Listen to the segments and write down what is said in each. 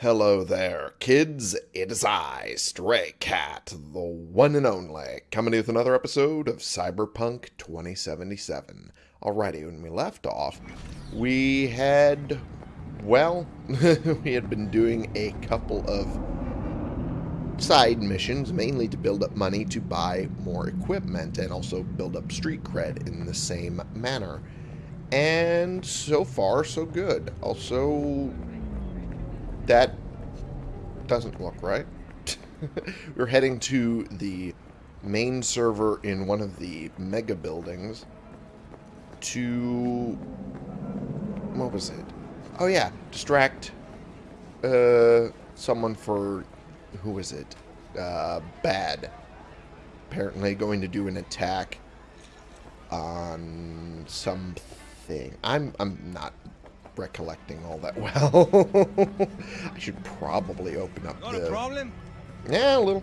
Hello there, kids. It is I, Stray Cat, the one and only, coming with another episode of Cyberpunk 2077. Alrighty, when we left off, we had, well, we had been doing a couple of side missions, mainly to build up money to buy more equipment and also build up street cred in the same manner. And so far, so good. Also, that doesn't look right. We're heading to the main server in one of the mega buildings to... What was it? Oh yeah, distract uh, someone for... Who is it? Uh, bad. Apparently going to do an attack on something. I'm, I'm not recollecting all that well. I should probably open up the... a problem? Yeah, a little.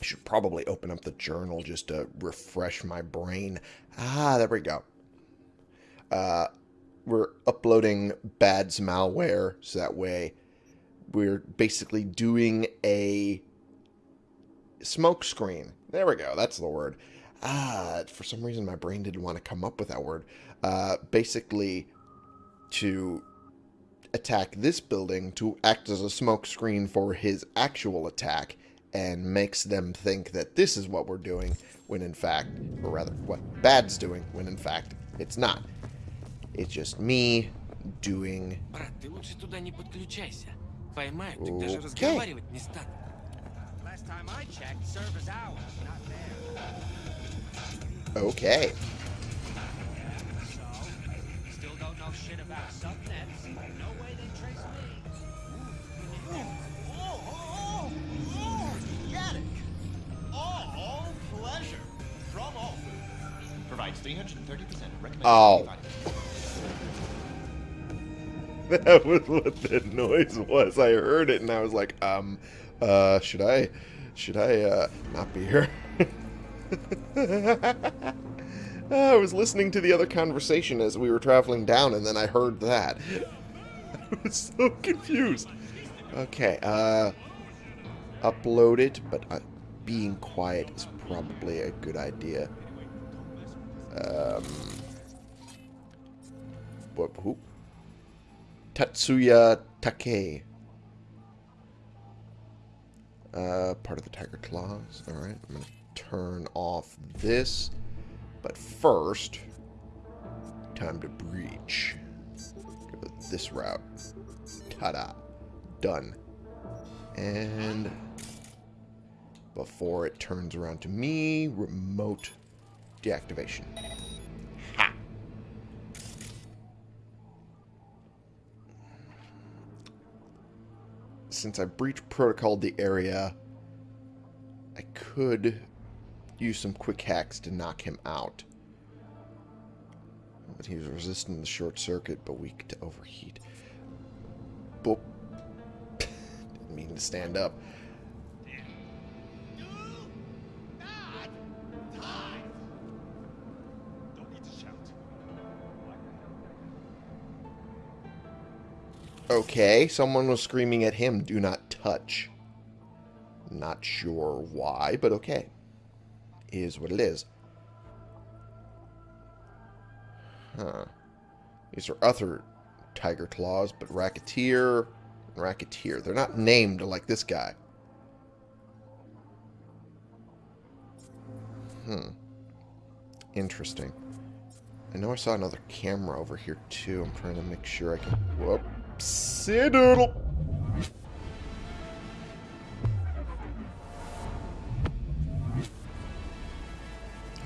I should probably open up the journal just to refresh my brain. Ah, there we go. Uh, we're uploading Bad's malware, so that way we're basically doing a smoke screen. There we go. That's the word. Ah, for some reason my brain didn't want to come up with that word. Uh, basically, to attack this building to act as a smokescreen for his actual attack and makes them think that this is what we're doing when in fact, or rather, what Bad's doing when in fact it's not. It's just me doing... Okay. Okay. Still shit about subnets. No way they trace me. Oh, oh, oh, get it. All pleasure from all food. Provides 330% recommended. Oh. That was what that noise was. I heard it and I was like, um, uh, should I, should I, uh, not be here? I was listening to the other conversation as we were traveling down and then I heard that. I was so confused. Okay, uh, upload it, but uh, being quiet is probably a good idea. Um, what, who? Tatsuya Take. Uh, part of the Tiger Claws. Alright, I'm going to turn off this. But first, time to breach. Go this route. Ta-da. Done. And before it turns around to me, remote deactivation. Ha! since I breached protocol the area, I could use some quick hacks to knock him out. But he was resistant to the short circuit, but weak to overheat. Boop. Didn't mean to stand up. Okay, someone was screaming at him, do not touch. Not sure why, but okay. Is what it is. Huh. These are other tiger claws, but racketeer, racketeer. They're not named like this guy. Hmm. Interesting. I know I saw another camera over here too. I'm trying to make sure I can. Whoopsie doodle.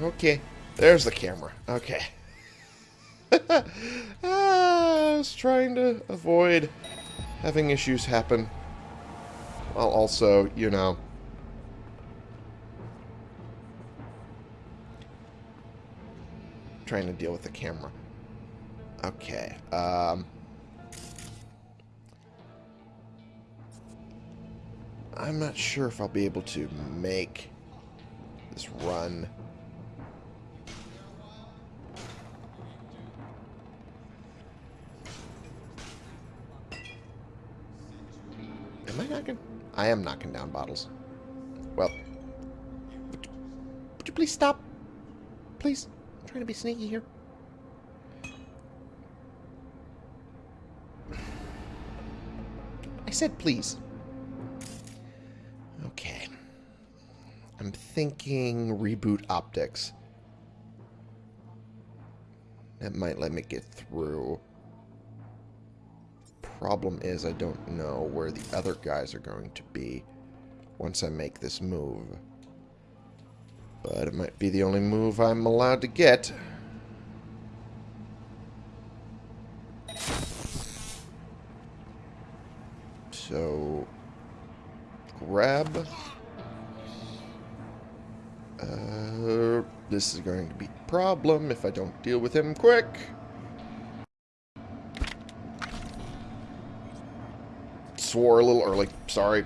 Okay, there's the camera. Okay. Ah, I was trying to avoid having issues happen. While also, you know, trying to deal with the camera. Okay. Um, I'm not sure if I'll be able to make this run. Am I knocking? I am knocking down bottles. Well, would you, would you please stop? Please? I'm trying to be sneaky here. I said please. Okay. I'm thinking reboot optics. That might let me get through. Problem is I don't know where the other guys are going to be once I make this move. But it might be the only move I'm allowed to get. So, grab. Uh, this is going to be a problem if I don't deal with him quick. Swore a little early. Sorry,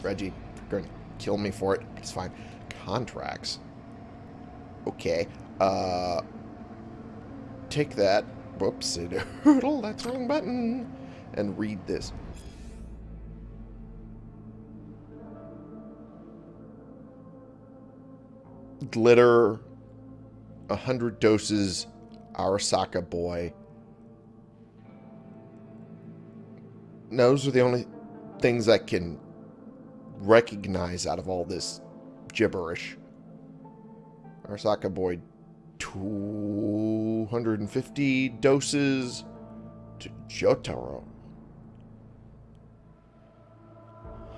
Reggie. You're going to kill me for it. It's fine. Contracts. Okay. Uh, take that. Whoops. Doodle. That's wrong button. And read this. glitter, a hundred doses, Arasaka boy. Those are the only things I can recognize out of all this gibberish. Arasaka boy, 250 doses to Jotaro.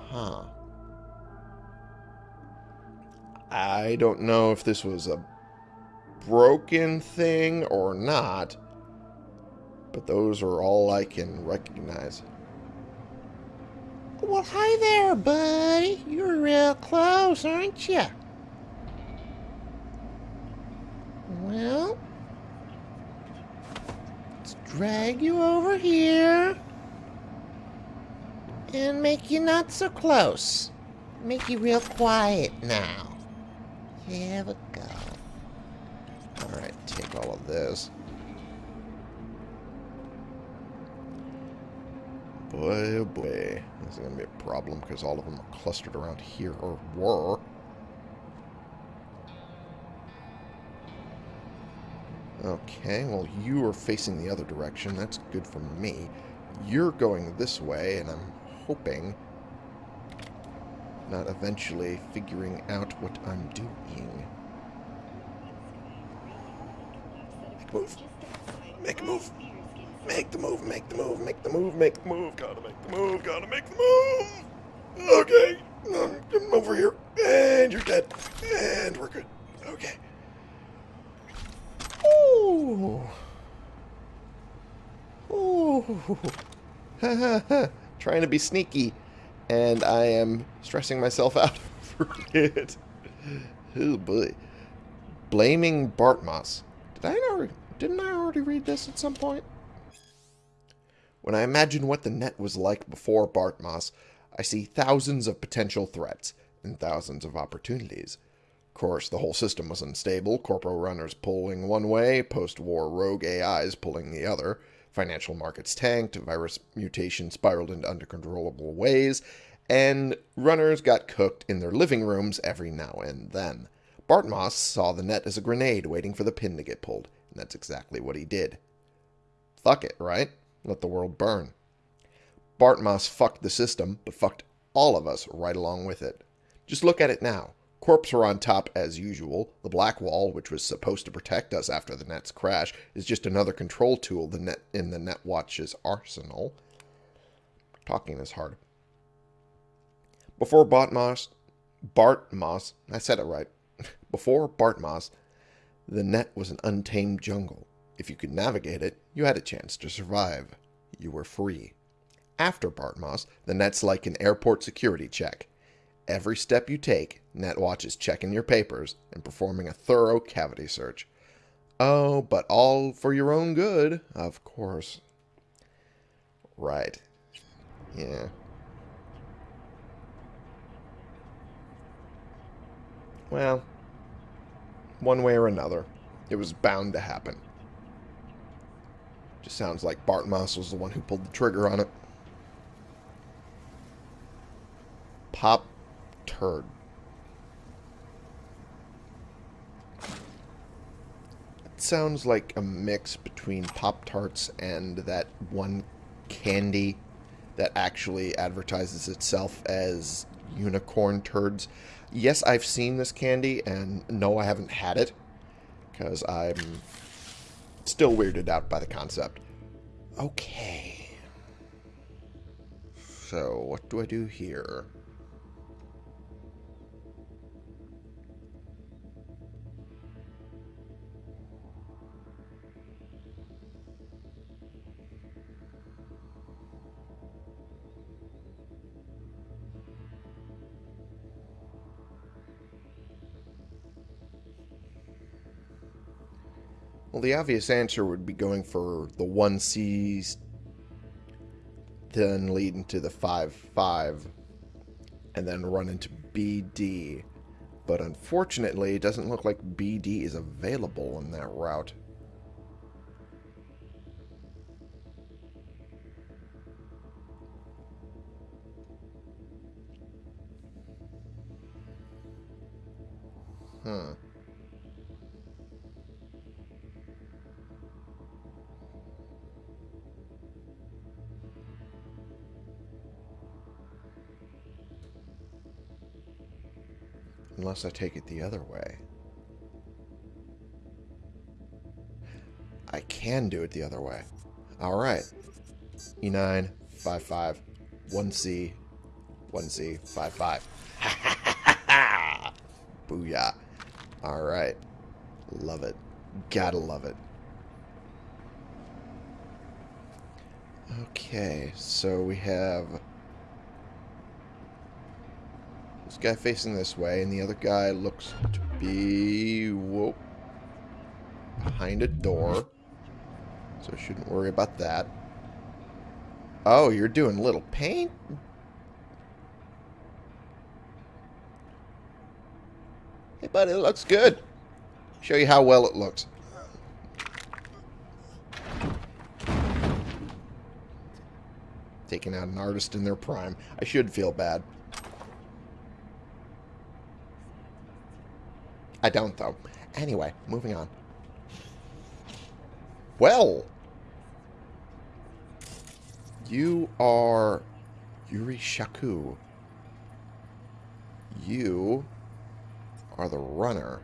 Huh. I don't know if this was a broken thing or not, but those are all I can recognize. Well, hi there, buddy. You're real close, aren't you? Well, let's drag you over here and make you not so close. Make you real quiet now. Here we go. Alright, take all of this. Boy, oh boy. This is going to be a problem because all of them are clustered around here, or were. Okay, well, you are facing the other direction. That's good for me. You're going this way, and I'm hoping not eventually figuring out what I'm doing. Make a move. Make a move. Make the move, make the move, make the move, make the move. Gotta make the move, gotta make the move. Okay. Um, come over here. And you're dead. And we're good. Okay. Ooh. Ooh. Trying to be sneaky and I am stressing myself out for it. Oh boy. Blaming Bartmoss. Did I already, didn't I already read this at some point? When I imagine what the net was like before Bartmoss, I see thousands of potential threats and thousands of opportunities. Of course, the whole system was unstable, corporal runners pulling one way, post-war rogue AIs pulling the other, Financial markets tanked, virus mutation spiraled into uncontrollable ways, and runners got cooked in their living rooms every now and then. Bartmoss saw the net as a grenade waiting for the pin to get pulled, and that's exactly what he did. Fuck it, right? Let the world burn. Bartmoss fucked the system, but fucked all of us right along with it. Just look at it now. Corps are on top as usual. The black wall, which was supposed to protect us after the net's crash, is just another control tool the net in the Netwatch's arsenal. Talking is hard. Before Bartmoss, Bartmoss, I said it right. Before Bartmoss, the net was an untamed jungle. If you could navigate it, you had a chance to survive. You were free. After Bartmoss, the net's like an airport security check. Every step you take, Netwatch is checking your papers and performing a thorough cavity search. Oh, but all for your own good, of course. Right. Yeah. Well, one way or another, it was bound to happen. Just sounds like Bartmoss was the one who pulled the trigger on it. Pop turd. It sounds like a mix between Pop Tarts and that one candy that actually advertises itself as unicorn turds. Yes, I've seen this candy, and no, I haven't had it, because I'm still weirded out by the concept. Okay. So, what do I do here? Well, the obvious answer would be going for the 1Cs, then lead into the 5-5, and then run into BD. But unfortunately, it doesn't look like BD is available in that route. Unless I take it the other way. I can do it the other way. Alright. E9, 5-5, 1C, 1C, 5-5. Booyah. Alright. Love it. Gotta love it. Okay, so we have this guy facing this way, and the other guy looks to be whoop, behind a door. So I shouldn't worry about that. Oh, you're doing little paint? Hey, buddy, it looks good. Show you how well it looks. Taking out an artist in their prime. I should feel bad. I don't, though. Anyway, moving on. Well. You are Yuri Shaku. You are the runner.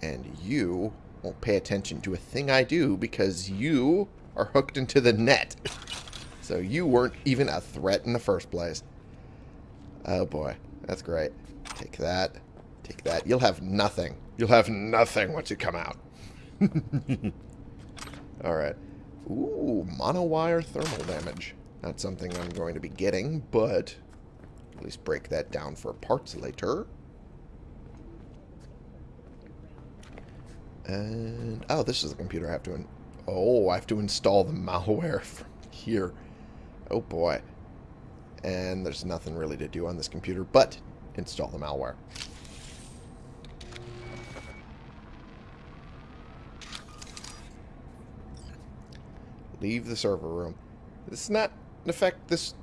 And you won't pay attention to a thing I do because you are hooked into the net. So you weren't even a threat in the first place. Oh boy, that's great. Take that. Take that. You'll have nothing. You'll have nothing once you come out. Alright. Ooh, monowire thermal damage. Not something I'm going to be getting, but at least break that down for parts later. And, oh, this is the computer I have to, oh, I have to install the malware from here. Oh boy. And there's nothing really to do on this computer but install the malware. Leave the server room. This does not affect this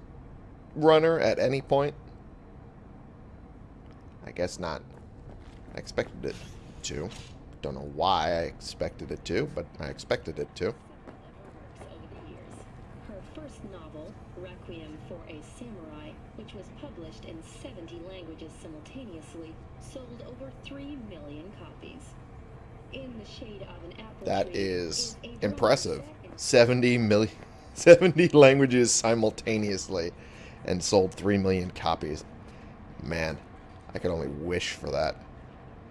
runner at any point. I guess not. I expected it to. Don't know why I expected it to, but I expected it to. Her first novel, Requiem for a Samurai, which was published in 70 languages simultaneously, sold over 3 million copies. That is impressive. dog set in 70 million 70 languages simultaneously and sold 3 million copies. Man, I could only wish for that.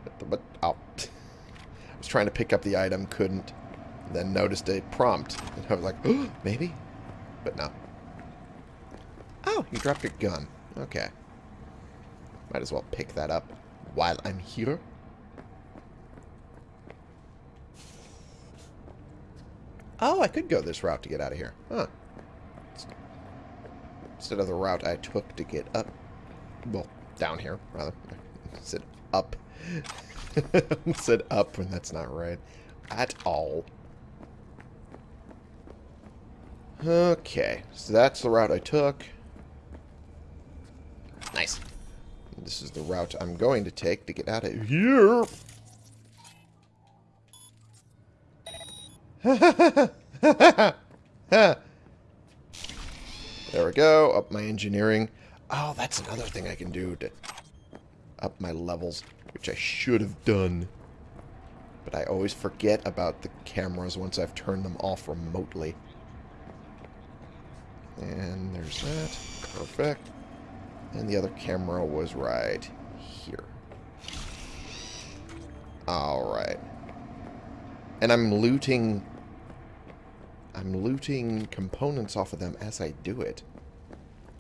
But, but oh, I was trying to pick up the item, couldn't. Then noticed a prompt. And I was like, oh, maybe? But no. Oh, you dropped your gun. Okay. Might as well pick that up while I'm here. Oh, I could go this route to get out of here. Huh. Instead of the route I took to get up. Well, down here, rather. Said up. Said up when that's not right. At all. Okay. So that's the route I took. Nice. this is the route I'm going to take to get out of here. there we go. Up my engineering. Oh, that's another thing I can do to up my levels, which I should have done. But I always forget about the cameras once I've turned them off remotely. And there's that. Perfect. And the other camera was right here. Alright. And I'm looting... I'm looting components off of them as I do it.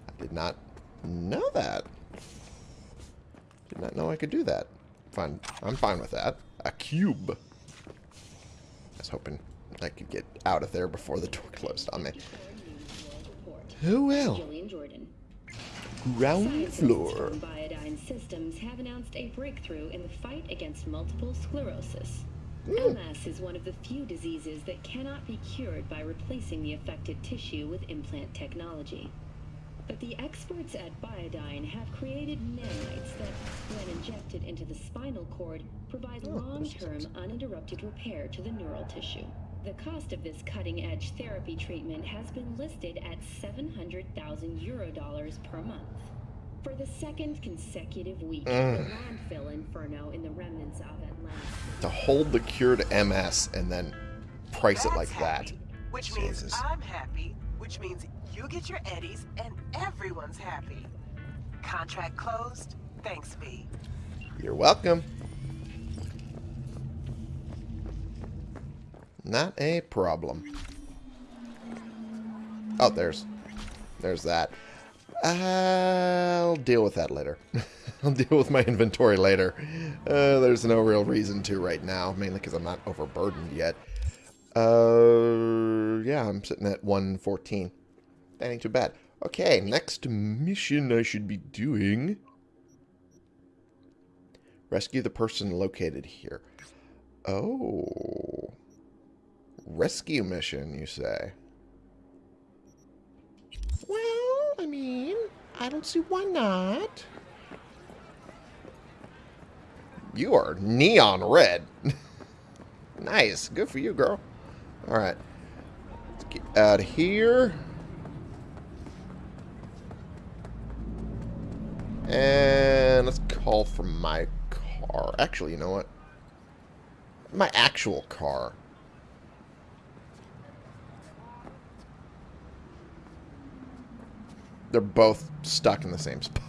I did not know that. Did not know I could do that. Fine. I'm fine with that. A cube. I was hoping I could get out of there before the door closed on me. Oh well. Julian Jordan. Ground floor. Systems have announced a breakthrough in the fight against multiple sclerosis. MS is one of the few diseases that cannot be cured by replacing the affected tissue with implant technology. But the experts at Biodyne have created nanites that, when injected into the spinal cord, provide Oh, long-term uninterrupted repair to the neural tissue. The cost of this cutting-edge therapy treatment has been listed at 700,000 euro dollars per month. For the second consecutive week, mm. the landfill inferno in the remnants of Atlantis To hold the cure to MS and then price it That's like that. happy, Which means I'm happy, which means you get your eddies and everyone's happy. Contract closed. Thanks, V. You're welcome. Not a problem. Oh, there's... There's that. I'll deal with that later. I'll deal with my inventory later. Uh, there's no real reason to right now, mainly because I'm not overburdened yet. Uh, yeah, I'm sitting at 114. That ain't too bad. Okay, next mission I should be doing... Rescue the person located here. Oh. Rescue mission, you say? Well, I mean, I don't see why not. You are neon red. nice. Good for you, girl. Alright. Let's get out of here. And let's call for my car. Actually, you know what? My actual car. They're both stuck in the same spot.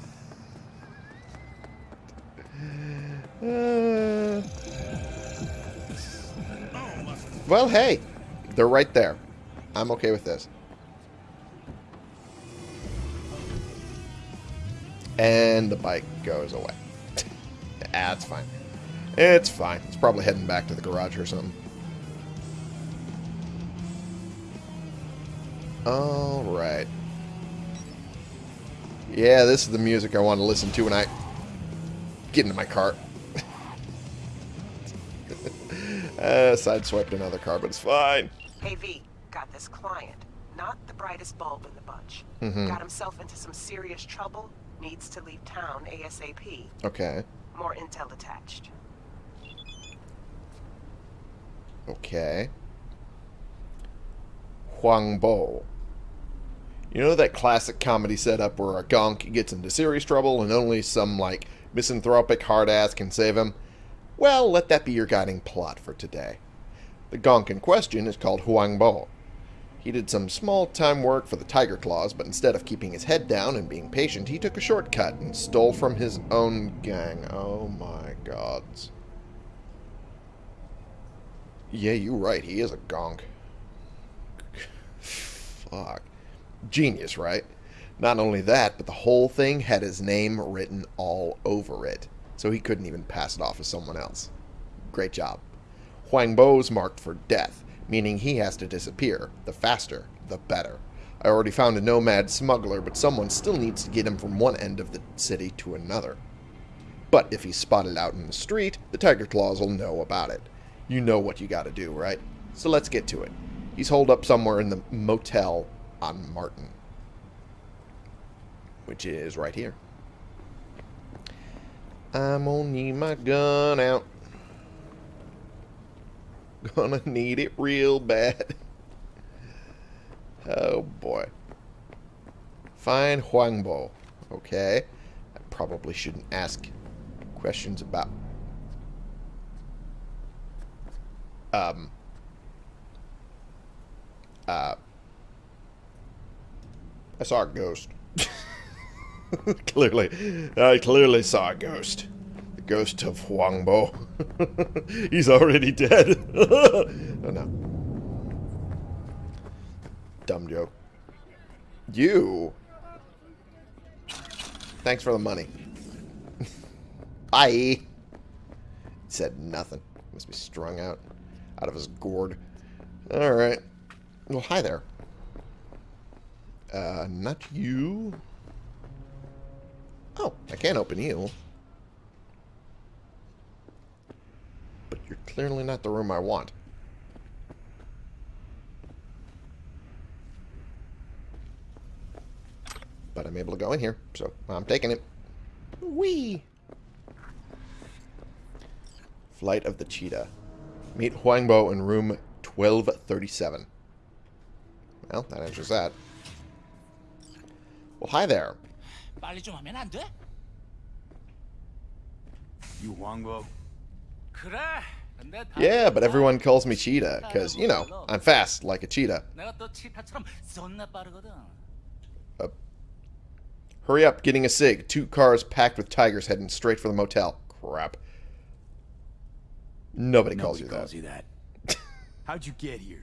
Uh, well, hey. They're right there. I'm okay with this. And the bike goes away. ah, it's fine. It's fine. It's probably heading back to the garage or something. Alright. Yeah, this is the music I want to listen to when I get into my car. uh, sideswiped another car, but it's fine. Hey, V. Got this client. Not the brightest bulb in the bunch. Mhm. Got himself into some serious trouble. Needs to leave town ASAP. Okay. More intel attached. Okay. Huang Bo. You know that classic comedy setup where a gonk gets into serious trouble and only some, like, misanthropic hard ass can save him? Well, let that be your guiding plot for today. The gonk in question is called Huang Bo. He did some small-time work for the Tiger Claws, but instead of keeping his head down and being patient, he took a shortcut and stole from his own gang. Oh my gods. Yeah, you're right. He is a gonk. Fuck. Genius, right? Not only that, but the whole thing had his name written all over it, so he couldn't even pass it off as someone else. Great job. Huang Bo's marked for death, meaning he has to disappear. The faster, the better. I already found a nomad smuggler, but someone still needs to get him from one end of the city to another. But if he's spotted out in the street, the Tiger Claws will know about it. You know what you gotta do, right? So let's get to it. He's holed up somewhere in the motel on Martin. Which is right here. I'm gonna need my gun out. Gonna need it real bad. Oh boy. Find Huangbo. Okay. I probably shouldn't ask questions about um uh I saw a ghost. clearly. I clearly saw a ghost. The ghost of Huangbo. He's already dead. oh no. Dumb joke. You. Thanks for the money. Bye. Said nothing. Must be strung out. Out of his gourd. Alright. Well, hi there. Uh, not you. Oh, I can't open you. But you're clearly not the room I want. But I'm able to go in here, so I'm taking it. Whee! Flight of the Cheetah. Meet Huangbo in room 1237. Well, that answers that. Well, hi there. 빨리 좀 하면 안 돼? You Wangbo? 그래. 근데 다 Yeah, but everyone calls me Cheetah, because, you know, I'm fast, like a cheetah. 내가 또 치타처럼 존나 빠르거든. Hurry up, getting a cig. Two cars packed with tigers heading straight for the motel. Crap. Nobody calls Nobody you calls that. you that. How'd you get here?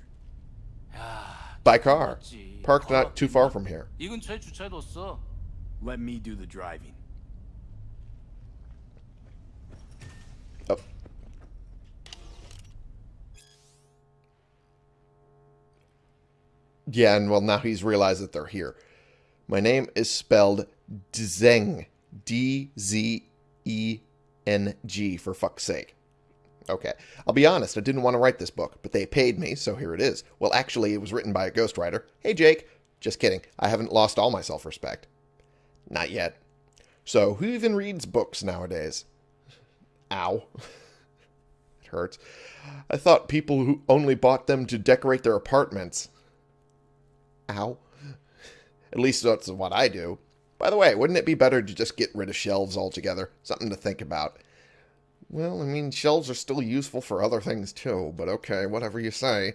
by car. Parked not too far from here. Let me do the driving. Oh. Yeah, and well, now he's realized that they're here. My name is spelled Dzeng. D-Z-E-N-G, for fuck's sake. Okay. I'll be honest, I didn't want to write this book, but they paid me, so here it is. Well, actually, it was written by a ghostwriter. Hey, Jake. Just kidding. I haven't lost all my self respect. Not yet. So, who even reads books nowadays? Ow. it hurts. I thought people who only bought them to decorate their apartments. Ow. At least that's what I do. By the way, wouldn't it be better to just get rid of shelves altogether? Something to think about. Well, I mean, shelves are still useful for other things too, but okay, whatever you say.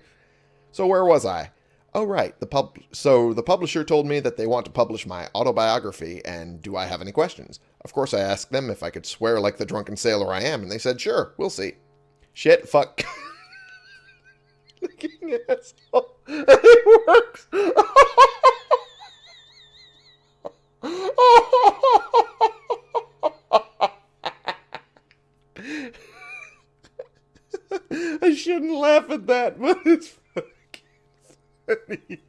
So where was I? Oh right, the pub so the publisher told me that they want to publish my autobiography and do I have any questions? Of course I asked them if I could swear like the drunken sailor I am and they said sure, we'll see. Shit, fuck. Fucking asshole. It works. shouldn't laugh at that, but it's fucking funny.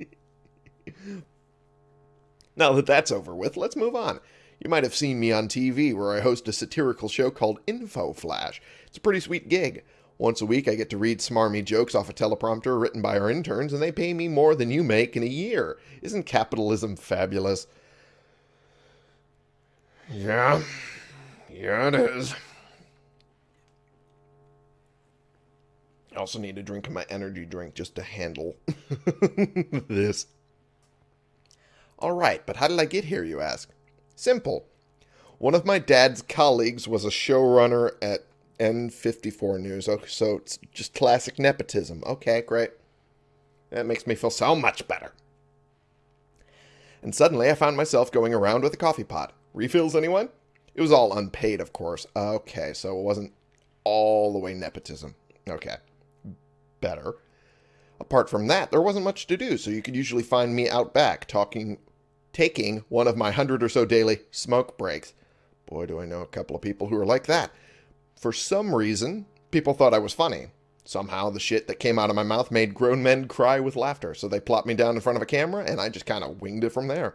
Now that that's over with, let's move on. You might have seen me on TV where I host a satirical show called Info Flash. It's a pretty sweet gig. Once a week, I get to read smarmy jokes off a teleprompter written by our interns, and they pay me more than you make in a year. Isn't capitalism fabulous? Yeah. Yeah, it is. I also need to drink of my energy drink just to handle this. All right, but how did I get here, you ask? Simple. One of my dad's colleagues was a showrunner at N54 News, oh, so it's just classic nepotism. Okay, great. That makes me feel so much better. And suddenly I found myself going around with a coffee pot. Refills, anyone? It was all unpaid, of course. Okay, so it wasn't all the way nepotism. Okay. Better. Apart from that, there wasn't much to do, so you could usually find me out back talking, taking one of my hundred or so daily smoke breaks. Boy, do I know a couple of people who are like that. For some reason, people thought I was funny. Somehow, the shit that came out of my mouth made grown men cry with laughter, so they plopped me down in front of a camera, and I just kind of winged it from there.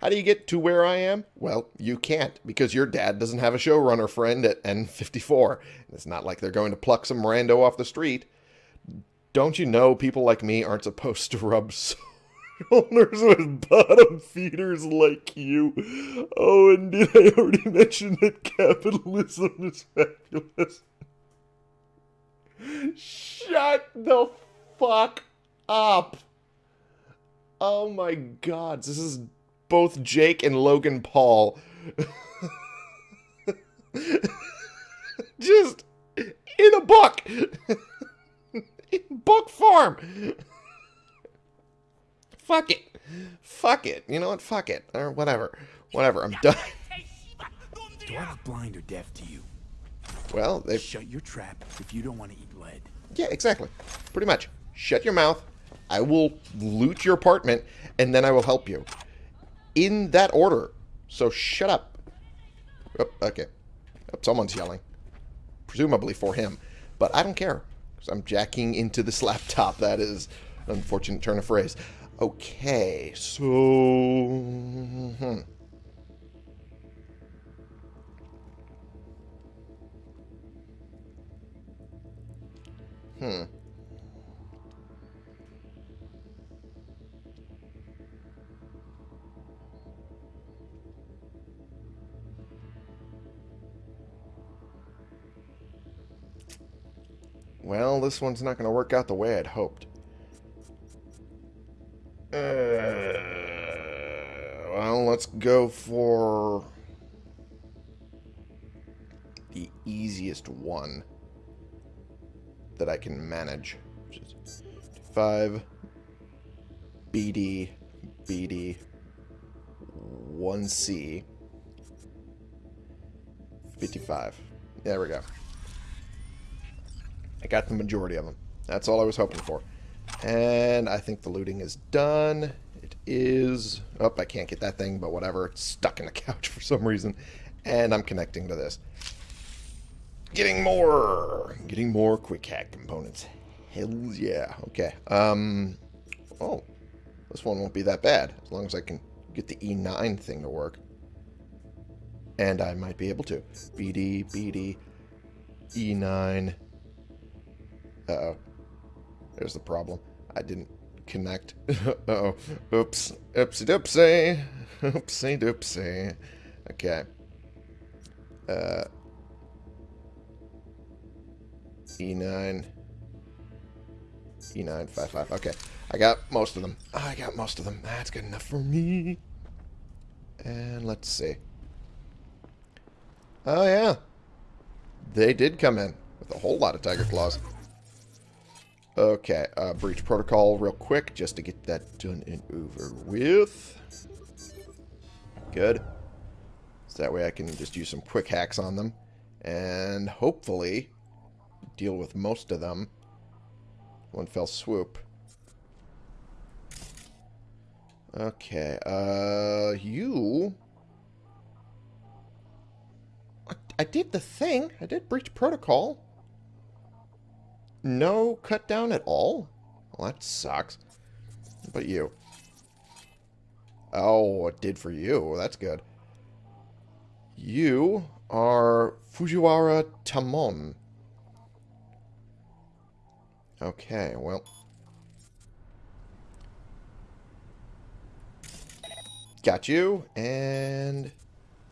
How do you get to where I am? Well, you can't, because your dad doesn't have a showrunner friend at N54. It's not like they're going to pluck some rando off the street. Don't you know people like me aren't supposed to rub shoulders with bottom feeders like you. Oh, and did I already mention that capitalism is fabulous? Shut the fuck up. Oh my god, this is both Jake and Logan Paul. Just in a book. book form. Fuck it. Fuck it. You know what? Fuck it. Or whatever. Whatever. I'm done. Do I look blind or deaf to you? Well, they Shut your trap if you don't want to eat lead. Yeah, exactly. Pretty much. Shut your mouth. I will loot your apartment, and then I will help you. In that order. So shut up. Oh, okay. Oh, someone's yelling. Presumably for him. But I don't care. I'm jacking into this laptop. That is an unfortunate turn of phrase. Okay, so... hmm. Hmm. Well, this one's not going to work out the way I'd hoped. Uh, well, let's go for the easiest one that I can manage. 5 BD BD 1C 55. There we go. I got the majority of them. That's all I was hoping for. And I think the looting is done. It is... Oh, I can't get that thing, but whatever. It's stuck in the couch for some reason. And I'm connecting to this. Getting more! Getting more quick hack components. Hells yeah. Okay. Um... Oh. This one won't be that bad. As long as I can get the E9 thing to work. And I might be able to. BD, BD, E9... Uh-oh. There's the problem. I didn't connect. Uh-oh. Oops. Oopsie doopsie. Oopsie doopsie. Okay. Uh... E9. E955. Okay. I got most of them. I got most of them. That's good enough for me. And let's see. Oh, yeah. They did come in with a whole lot of tiger claws. Okay, uh, breach protocol real quick just to get that done and over with. Good. So that way I can just use some quick hacks on them. And hopefully deal with most of them. One fell swoop. Okay, uh, you... I, I did the thing. I did breach protocol. No cut down at all? Well, that sucks. But you. Oh, it did for you. That's good. You are Fujiwara Tamon. Okay, well. Got you, and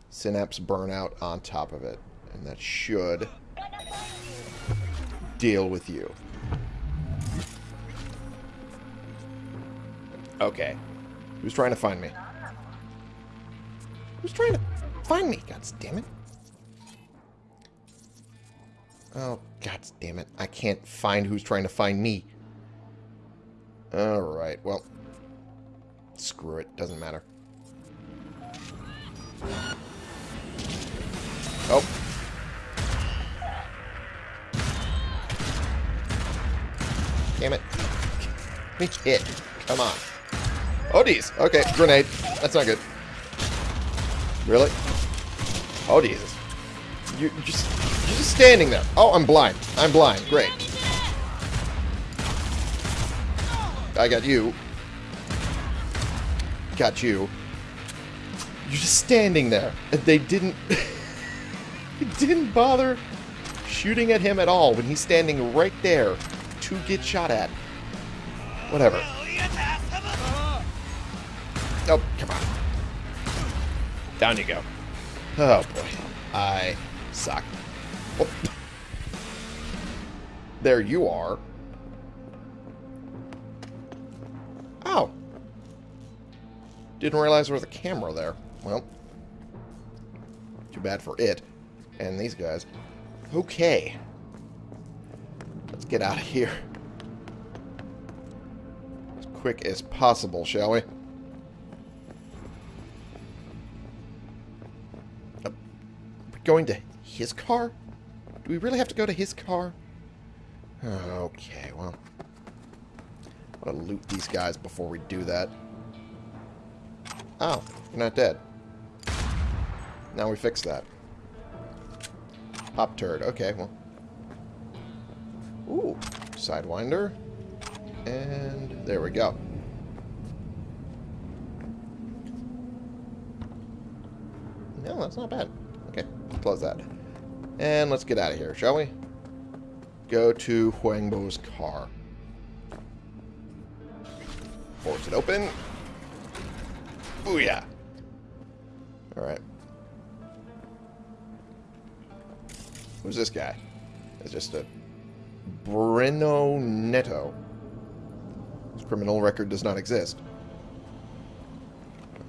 Synapse Burnout on top of it. And that should deal with you. Okay. Who's trying to find me? Who's trying to find me? God damn it. Oh, god damn it. I can't find who's trying to find me. Alright, well. Screw it. Doesn't matter. Oh. Damn it. Make it. Come on. Oh, geez. Okay, grenade. That's not good. Really? Oh, Jesus. You're just, you're just standing there. Oh, I'm blind. I'm blind. Great. I got you. Got you. You're just standing there. They didn't... they didn't bother shooting at him at all when he's standing right there to get shot at. Whatever. Oh, come on. Down you go. Oh, boy. I suck. Oh. There you are. Oh. Didn't realize there was a camera there. Well, too bad for it. And these guys. Okay. Let's get out of here. As quick as possible, shall we? Uh, going to his car? Do we really have to go to his car? Okay, well. I'm gonna loot these guys before we do that. Oh, you're not dead. Now we fix that. Hop turd. Okay, well. Ooh, Sidewinder. And there we go. No, that's not bad. Okay, close that. And let's get out of here, shall we? Go to Huangbo's car. Force it open. Booyah! Alright. Who's this guy? It's just a Breno Neto. His criminal record does not exist.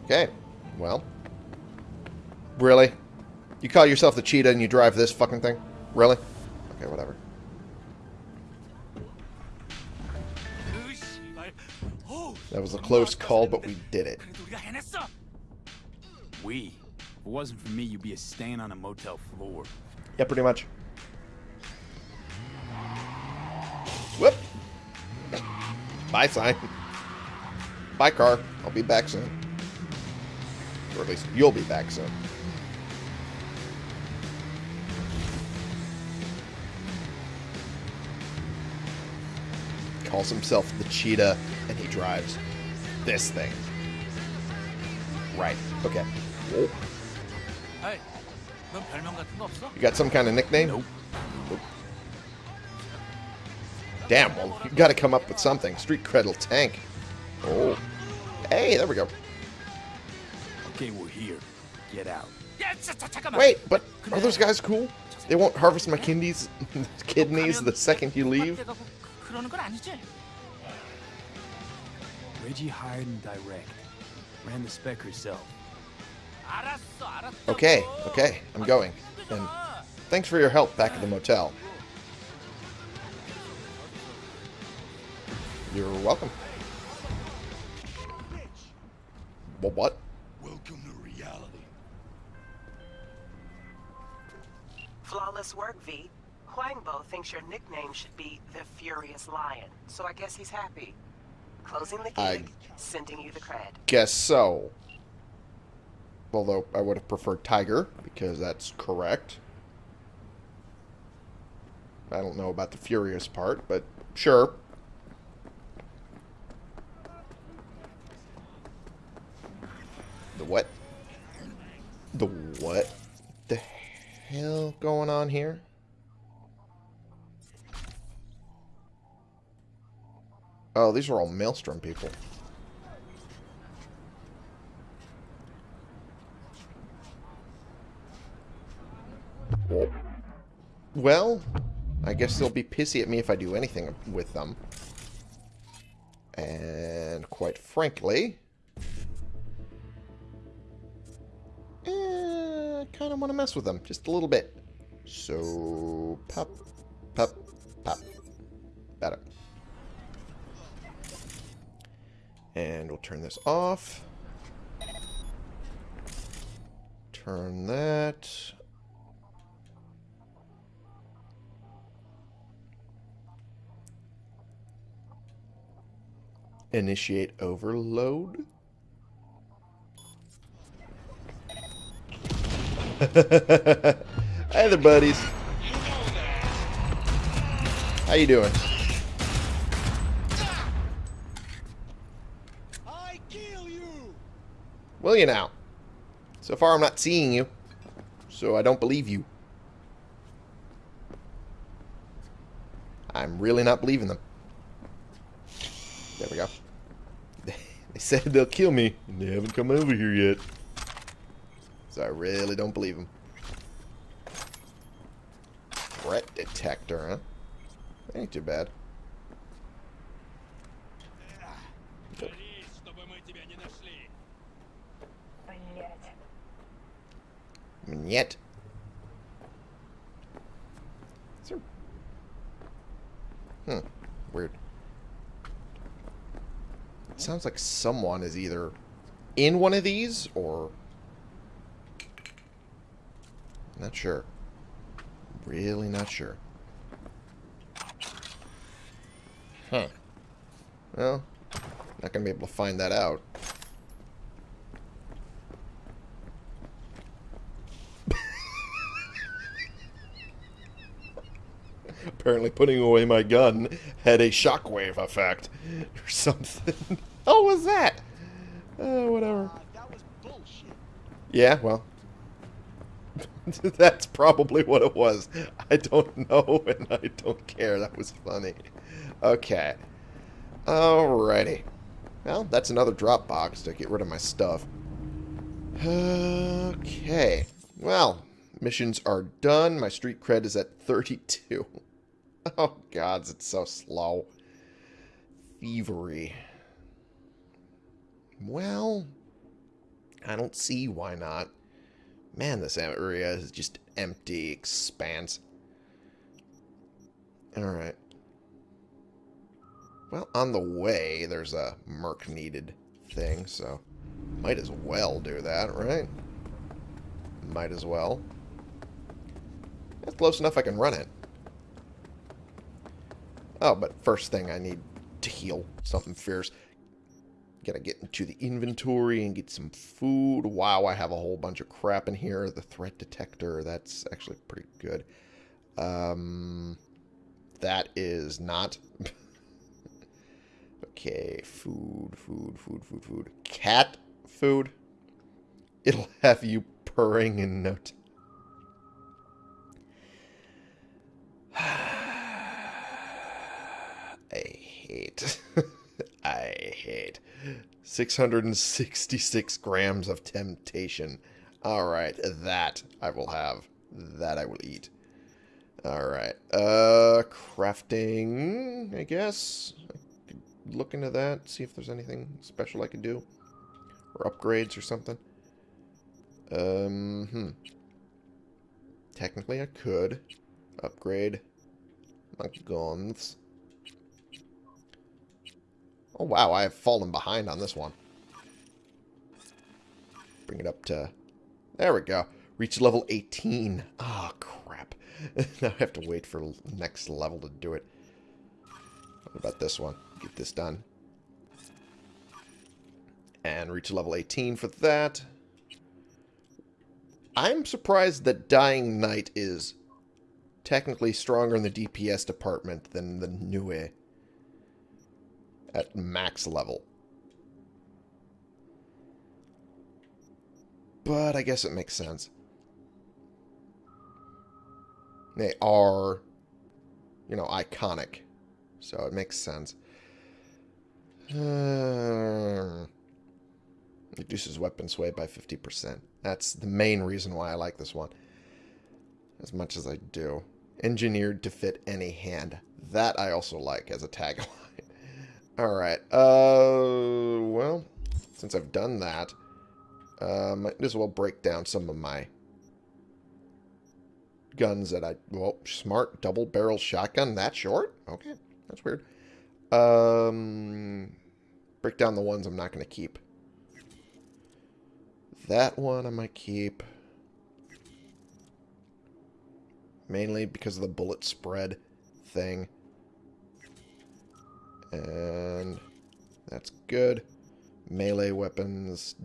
Okay. Well. Really? You call yourself the cheetah and you drive this fucking thing? Really? Okay, whatever. That was a close call, but we did it. We. If it wasn't for me, you'd be a stain on a motel floor. Yeah, pretty much. Bye sign. Bye car. I'll be back soon. Or at least you'll be back soon. Calls himself the cheetah and he drives this thing. Right. Okay. Whoa. You got some kind of nickname? Nope. Damn, well, you gotta come up with something. Street credle tank. Oh. Hey, there we go. Okay, we're here. Get out. Wait, but are those guys cool? They won't harvest my kidneys, kidneys the second you leave? Reggie hired and direct. Ran the spec herself. Okay, okay, I'm going. And thanks for your help back at the motel. You're welcome. Well, what? Welcome to reality. Flawless work, V. Huangbo thinks your nickname should be the Furious Lion, so I guess he's happy. Closing the I- gig, sending you the cred. Guess so. Although I would have preferred Tiger, because that's correct. I don't know about the Furious part, but sure. The what? The what the hell going on here? Oh, these are all Maelstrom people. Well, I guess they'll be pissy at me if I do anything with them. And quite frankly, eh, kind of want to mess with them just a little bit. So, pop, pop, pop. Better. And we'll turn this off. Turn that. Initiate overload. Hey there, buddies. How you doing? I kill you! Will you now? So far, I'm not seeing you, so I don't believe you. I'm really not believing them. There we go. They They said they'll kill me, and they haven't come over here yet so I really don't believe him. Threat detector, huh? Ain't too bad. Yet. Hmm. Weird. It sounds like someone is either in one of these or not sure. Really not sure. Huh. Well, not going to be able to find that out. Apparently putting away my gun had a shockwave effect or something. oh, was that? Oh, whatever. Ah, that was bullshit. Yeah, well. That's probably what it was. I don't know and I don't care. That was funny. Okay. Alrighty. Well, that's another drop box to get rid of my stuff. Okay. Well, missions are done. My street cred is at 32. Oh, gods, it's so slow. Thievery. Well, I don't see why not. Man, this area is just empty expanse. Alright. Well, on the way, there's a merc needed thing, so might as well do that, right? Might as well. That's close enough I can run it. Oh, but first thing I need to heal something fierce. Gotta get into the inventory and get some food. Wow, I have a whole bunch of crap in here. The threat detector, that's actually pretty good. Um, that is not. okay, food, food, food, food, food. Cat food. It'll have you purring in no time. I hate. I hate. 666 grams of temptation. Alright, that I will have. That I will eat. Alright. Uh, crafting, I guess. I could look into that, see if there's anything special I could do. Or upgrades or something. Um, hmm. Technically I could. Upgrade my guns. Oh, wow, I have fallen behind on this one. Bring it up to... There we go. Reach level 18. Ah, oh, crap. now I have to wait for next level to do it. What about this one? Get this done. And reach level 18 for that. I'm surprised that Dying Night is technically stronger in the DPS department than the Nue at max level. But I guess it makes sense. They are, you know, iconic. So it makes sense. Uh, reduces weapon sway by 50%. That's the main reason why I like this one. As much as I do. Engineered to fit any hand. That I also like as a tagline. Alright, uh, well, since I've done that, uh, might as well break down some of my guns that I, well, smart double barrel shotgun that short? Okay, that's weird. Um, break down the ones I'm not going to keep. That one I might keep. Mainly because of the bullet spread thing. And that's good. Melee weapons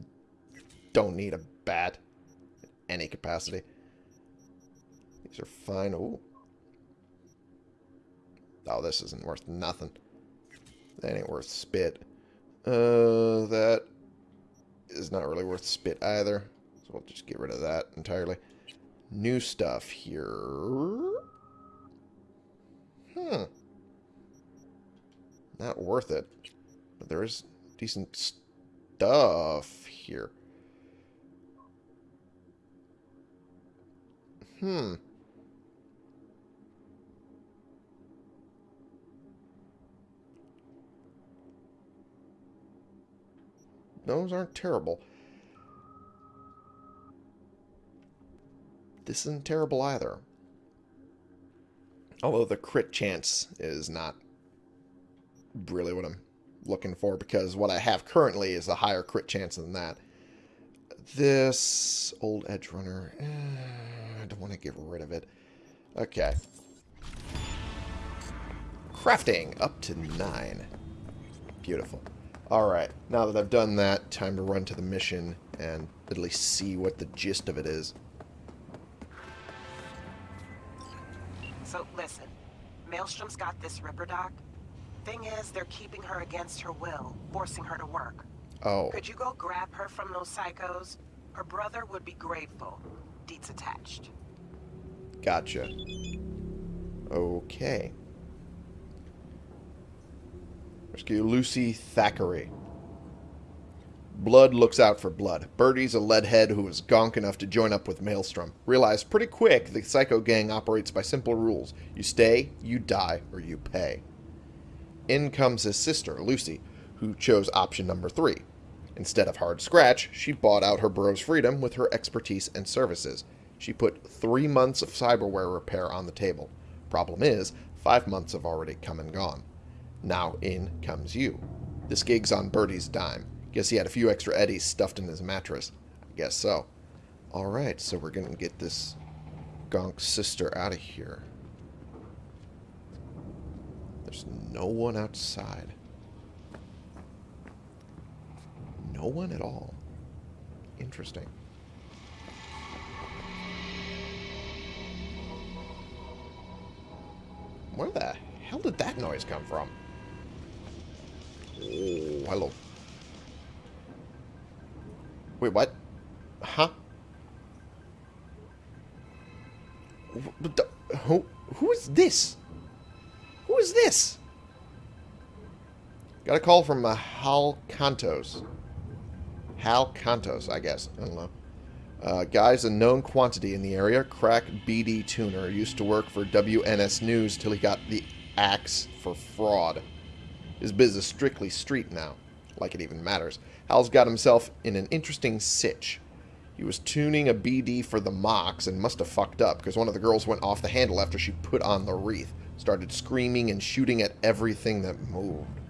don't need a bat in any capacity. These are fine. Ooh. Oh, this isn't worth nothing. That ain't worth spit. Uh, that is not really worth spit either. So we'll just get rid of that entirely. New stuff here. Hmm not worth it. But there is decent stuff here. Hmm. Those aren't terrible. This isn't terrible either. Although the crit chance is not really what I'm looking for because what I have currently is a higher crit chance than that. This old edge runner, eh, I don't want to get rid of it. Okay. Crafting up to nine. Beautiful. Alright, now that I've done that, time to run to the mission and at least see what the gist of it is. So listen, Maelstrom's got this Ripper doc. Thing is, they're keeping her against her will, forcing her to work. Oh, Could you go grab her from those psychos? Her brother would be grateful. Deets attached. gotcha. Okay. Rescue Lucy Thackeray. Blood looks out for blood. Birdie's a leadhead who is gonk enough to join up with Maelstrom. Realize pretty quick the Psycho Gang operates by simple rules. You stay, you die, or you pay. In comes his sister, Lucy, who chose option number three. Instead of hard scratch, she bought out her bro's freedom with her expertise and services. She put three months of cyberware repair on the table. Problem is, five months have already come and gone. Now in comes you. This gig's on Birdie's dime. Guess he had a few extra eddies stuffed in his mattress. I guess so. Alright, so we're gonna get this gonk sister out of here. There's no one outside. No one at all. Interesting. Where the hell did that noise come from? Oh, hello. Wait, what? Huh? Who, who is this? Who is this? Got a call from uh, Hal Cantos. Hal Cantos, I guess. I don't know. Uh, guy's a known quantity in the area. Crack BD tuner. Used to work for WNS News till he got the axe for fraud. His business is strictly street now. Like it even matters. Hal's got himself in an interesting sitch. He was tuning a BD for the Mox and must have fucked up because one of the girls went off the handle after she put on the wreath. Started screaming and shooting at everything that moved.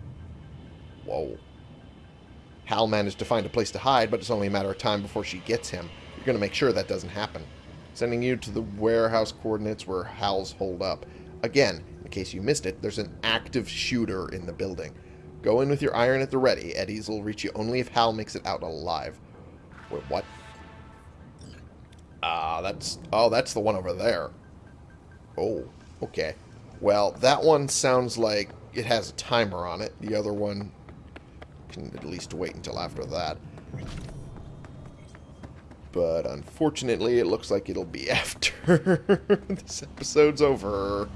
Whoa. Hal managed to find a place to hide, but it's only a matter of time before she gets him. You're going to make sure that doesn't happen. Sending you to the warehouse coordinates where Hal's holed up. Again, in case you missed it, there's an active shooter in the building. Go in with your iron at the ready. Eddies will reach you only if Hal makes it out alive. Wait, what? Ah, that's... Oh, that's the one over there. Oh, okay. Well, that one sounds like it has a timer on it. The other one can at least wait until after that. But unfortunately, it looks like it'll be after this episode's over.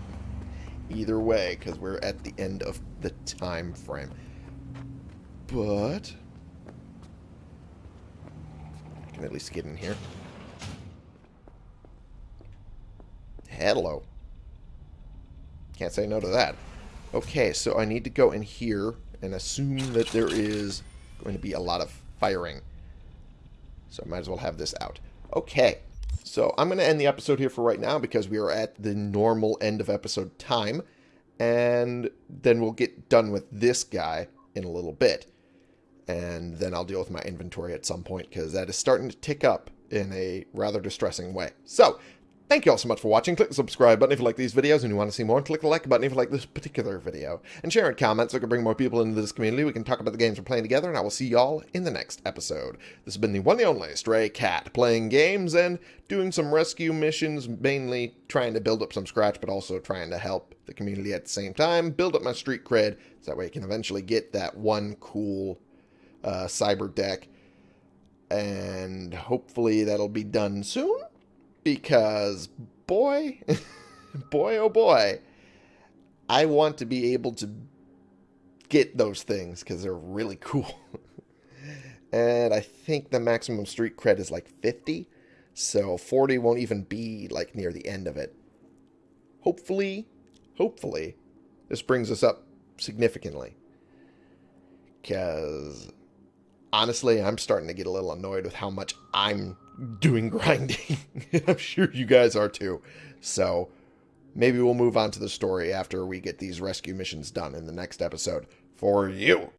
Either way, because we're at the end of the time frame. But... I can at least get in here. Hello. Can't say no to that. Okay, so I need to go in here and assume that there is going to be a lot of firing. So I might as well have this out. Okay, so I'm going to end the episode here for right now because we are at the normal end of episode time. And then we'll get done with this guy in a little bit. And then I'll deal with my inventory at some point because that is starting to tick up in a rather distressing way. So, Thank you all so much for watching. Click the subscribe button if you like these videos and you want to see more. Click the like button if you like this particular video. And share and comment so we can bring more people into this community. We can talk about the games we're playing together. And I will see y'all in the next episode. This has been the one and only Stray Cat. Playing games and doing some rescue missions. Mainly trying to build up some scratch. But also trying to help the community at the same time. Build up my street cred. So that way I can eventually get that one cool uh, cyber deck. And hopefully that'll be done soon because boy, boy, oh boy, I want to be able to get those things because they're really cool. And I think the maximum street cred is like 50. So 40 won't even be like near the end of it. Hopefully, hopefully, this brings us up significantly. Because honestly, I'm starting to get a little annoyed with how much I'm doing grinding. I'm sure you guys are too. So maybe we'll move on to the story after we get these rescue missions done in the next episode for you.